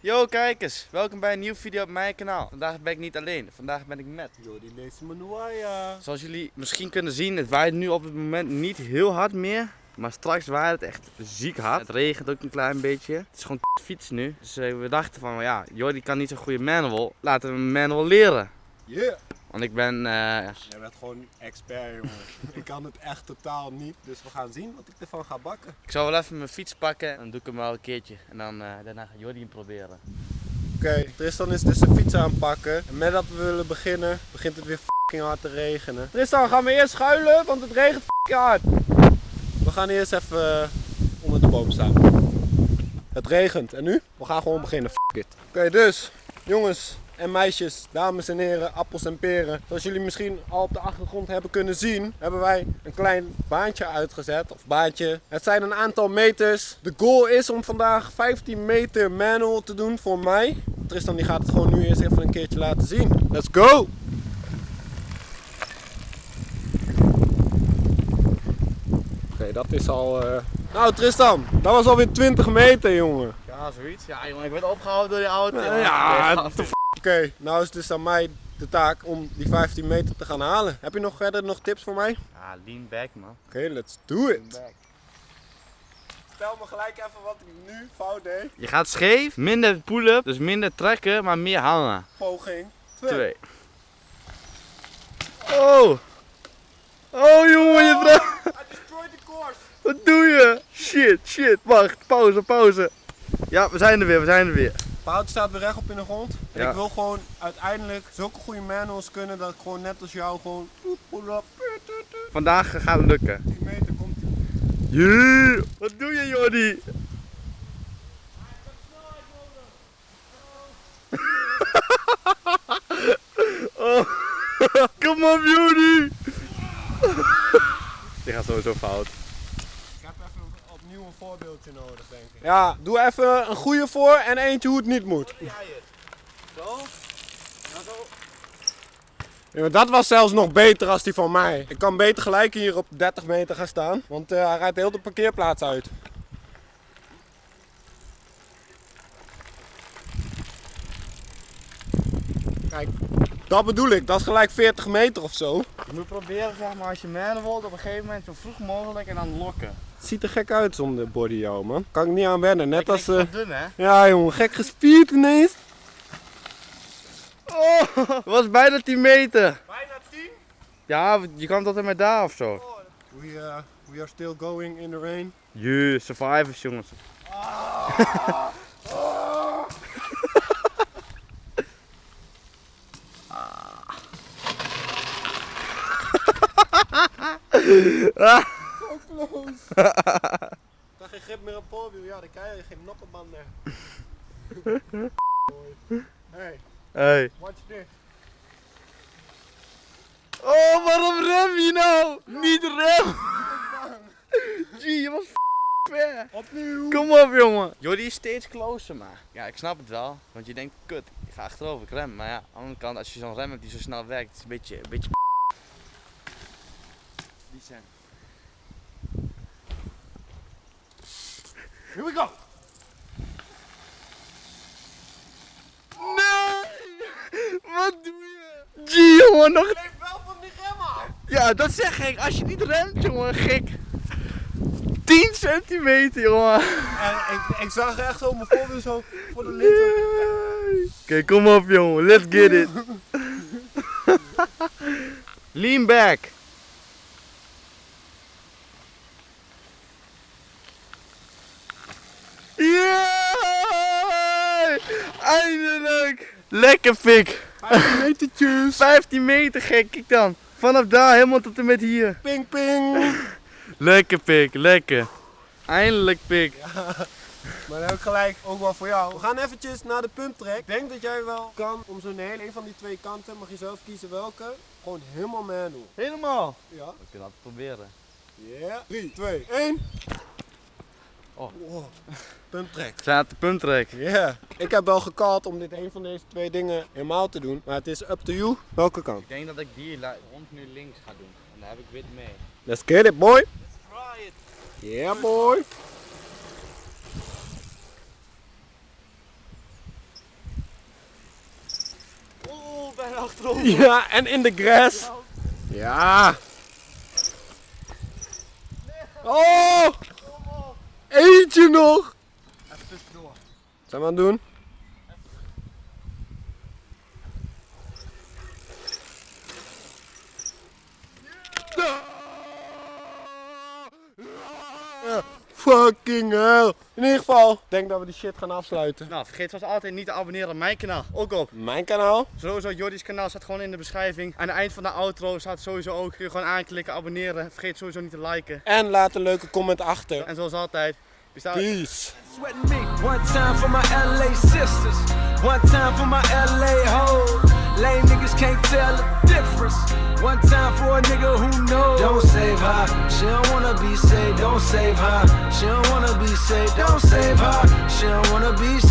Yo kijkers, welkom bij een nieuwe video op mijn kanaal. Vandaag ben ik niet alleen, vandaag ben ik met. Jordi Lees Manuaya. Zoals jullie misschien kunnen zien, het waait nu op het moment niet heel hard meer. Maar straks waait het echt ziek hard. Het regent ook een klein beetje. Het is gewoon fiets nu. Dus eh, we dachten van, ja, Jordi kan niet zo'n goede manual. Laten we hem manual leren. Yeah. Want ik ben, eh, Jij bent gewoon expert, jongen. ik kan het echt totaal niet. Dus we gaan zien wat ik ervan ga bakken. ik zal wel even mijn fiets pakken. En dan doe ik hem wel een keertje. En dan, eh, daarna gaat Jordi hem proberen. Oké, Tristan is dus de fiets aan het pakken. En met dat we willen beginnen, begint het weer fucking hard te regenen. Tristan, gaan we eerst schuilen, want het regent fucking hard. We gaan eerst even eh, onder de boom staan. Het regent. En nu? We gaan gewoon beginnen. Fuck it. Oké, dus, jongens en meisjes, dames en heren, appels en peren. Zoals jullie misschien al op de achtergrond hebben kunnen zien, hebben wij een klein baantje uitgezet. Of baantje. Het zijn een aantal meters. De goal is om vandaag 15 meter manual te doen voor mij. Tristan die gaat het gewoon nu eerst even een keertje laten zien. Let's go! Oké, dat is al... eh, Nou Tristan, dat was alweer 20 meter jongen. Ja, zoiets. Ja, jongen, ik werd opgehouden door die auto. Ja, te f- Oké, nou is het dus aan mij de taak om die 15 meter te gaan halen. Heb je nog verder nog tips voor mij? Ja, lean back man. Oké, let's do it. Stel me gelijk even wat ik nu fout deed. Je gaat scheef, minder pull-up, dus minder trekken, maar meer hangen. Poging 2. Twee. Oh! Oh jongen, je draait. I destroyed the course. Wat doe je? Shit, shit. Wacht, pauze, pauze. Ja, we zijn er weer, we zijn er weer. Pout staat weer recht op in de grond. En Ja. ik wil gewoon uiteindelijk zulke goede manuals kunnen dat ik gewoon net als jou gewoon. Vandaag gaat het lukken. 10 meter komt ie. Yeah. Wat doe je, Jordi? oh. Kom op, Jordi. Die gaat sowieso fout. Ik heb even opnieuw een voorbeeldje nodig, denk ik. Ja, doe even een goede voor en eentje hoe het niet moet. Zo. Ja, dat was zelfs nog beter als die van mij. Ik kan beter gelijk hier op 30 meter gaan staan, want eh, hij rijdt heel de parkeerplaats uit. Kijk, dat bedoel ik. Dat is gelijk 40 meter of zo. Je moet proberen, zeg maar, als je mannen wilt, op een gegeven moment zo vroeg mogelijk en dan lokken. Het ziet er gek uit zonder body, jou, man. Kan ik niet aan wennen. Net als... uh... eh, dun, hè? Ja, jongen. Gek gespierd ineens. Oh, het was bijna 10 meter. Bijna 10. Ja, je kan tot en met daar of zo. We, uh, we are still going in the rain. Jee, survivors jongens. So close. Dan geen grip meer op voorwiel. Ja, dan krijg je geen noppenband meer. hey, Hey. watch this. Oh, waarom rem je nou? Niet rem. Gee, je was f- ver. Opnieuw. Kom op, jongen. Jordi is steeds closer, maar. Ja, ik snap het wel. Want je denkt, kut, ik ga achterover, ik rem. Maar ja, aan de andere kant, als je zo'n rem hebt die zo snel werkt, is het een beetje, een beetje Zijn. Here we go. Nee! Wat doe je? Gee, jongen, nog... Leef wel van die rem af. Ja, dat zeg ik. Als je niet remt, jongen, gek. 10 centimeter, jongen. En ik, ik zag echt zo mijn voorwiel zo voor de lid. Oké, kom op, jongen. Let's get it. Lean back. Eindelijk! Lekker pik! 15 metertjes. 15 meter gek, kijk dan. Vanaf daar helemaal tot en met hier. Ping ping. Lekker pik, lekker. Eindelijk pik. Maar dan heb ik gelijk ook wel voor jou. We gaan eventjes naar de pumptrek. Ik denk dat jij wel kan om zo'n hele een van die twee kanten. Mag je zelf kiezen welke. Gewoon helemaal manual. Helemaal. Ja. We kunnen dat proberen. Ja. 3, 2, 1. Oh. puntrek. Pumptrek. Staat de. Ja. Ik heb wel gekald om dit een van deze twee dingen helemaal te doen. Maar het is up to you. Welke kant? Ik denk dat ik die rond nu links ga doen. En daar heb ik wit mee. Let's get it, boy. Let's try it. Yeah, boy. Oh, bijna achterom. Ja, en in de grass. Ja. Oh! Eentje nog! Even tussendoor. Zijn we aan het doen? Ja, Fucking hell. In ieder geval, ik denk dat we die shit gaan afsluiten. Nou, vergeet zoals altijd niet te abonneren op mijn kanaal. Ook op. Mijn kanaal. Sowieso, Jordi's kanaal staat gewoon in de beschrijving. Aan het eind van de outro staat sowieso ook. Kun je gewoon aanklikken, abonneren. Vergeet sowieso niet te liken. En laat een leuke comment achter. En zoals altijd. Peace. Me. One time for my LA sisters. One time for my LA hoes. Lame niggas can't tell the difference. One time for a nigga who knows. Don't save her. She don't wanna be saved. Don't save her. She don't wanna be saved. Don't save her. She don't wanna be saved. Don't save